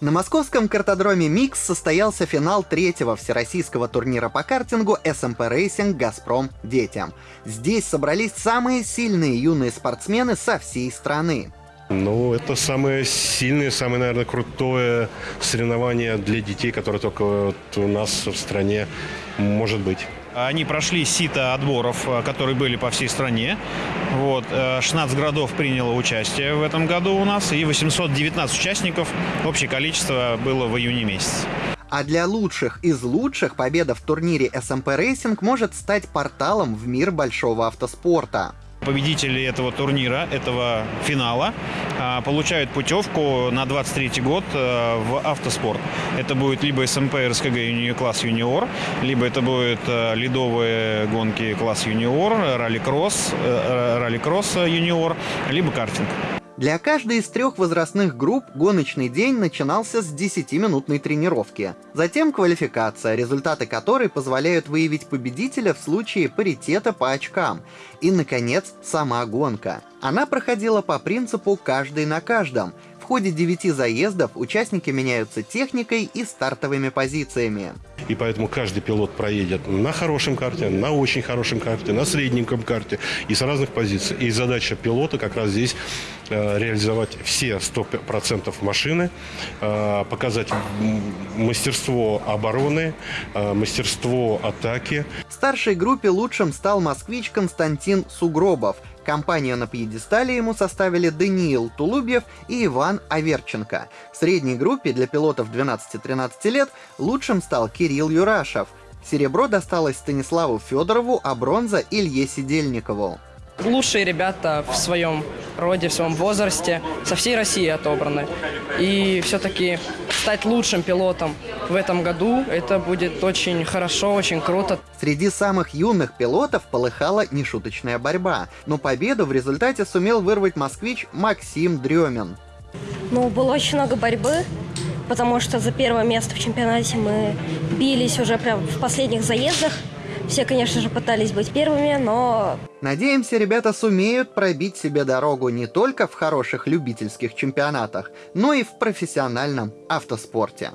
На московском картодроме «Микс» состоялся финал третьего всероссийского турнира по картингу SMP Racing «Газпром. Детям». Здесь собрались самые сильные юные спортсмены со всей страны. Ну, это самое сильное, самое, наверное, крутое соревнование для детей, которое только вот у нас в стране может быть. Они прошли сито отборов, э, которые были по всей стране. Вот. 16 э, городов приняло участие в этом году у нас, и 819 участников. Общее количество было в июне месяце. А для лучших из лучших победа в турнире SMP Racing может стать порталом в мир большого автоспорта победители этого турнира, этого финала, а, получают путевку на 23 год э, в автоспорт. Это будет либо СМП РСКГ класс юниор, либо это будут э, ледовые гонки класс юниор, ралли-кросс, э, ралли-кросс юниор, либо картинг. Для каждой из трех возрастных групп гоночный день начинался с 10-минутной тренировки. Затем квалификация, результаты которой позволяют выявить победителя в случае паритета по очкам. И, наконец, сама гонка. Она проходила по принципу «каждый на каждом», ходе 9 заездов участники меняются техникой и стартовыми позициями. И поэтому каждый пилот проедет на хорошем карте, на очень хорошем карте, на средненьком карте и с разных позиций. И задача пилота как раз здесь э, реализовать все 100% машины, э, показать мастерство обороны, э, мастерство атаки. Старшей группе лучшим стал москвич Константин Сугробов – Компанию на пьедестале ему составили Даниил Тулубьев и Иван Аверченко. В средней группе для пилотов 12-13 лет лучшим стал Кирилл Юрашев. Серебро досталось Станиславу Федорову, а бронза Илье Сидельникову лучшие ребята в своем роде, в своем возрасте, со всей России отобраны. И все-таки стать лучшим пилотом в этом году, это будет очень хорошо, очень круто. Среди самых юных пилотов полыхала нешуточная борьба, но победу в результате сумел вырвать москвич Максим Дремин. Ну, было очень много борьбы, потому что за первое место в чемпионате мы бились уже прям в последних заездах. Все, конечно же, пытались быть первыми, но... Надеемся, ребята сумеют пробить себе дорогу не только в хороших любительских чемпионатах, но и в профессиональном автоспорте.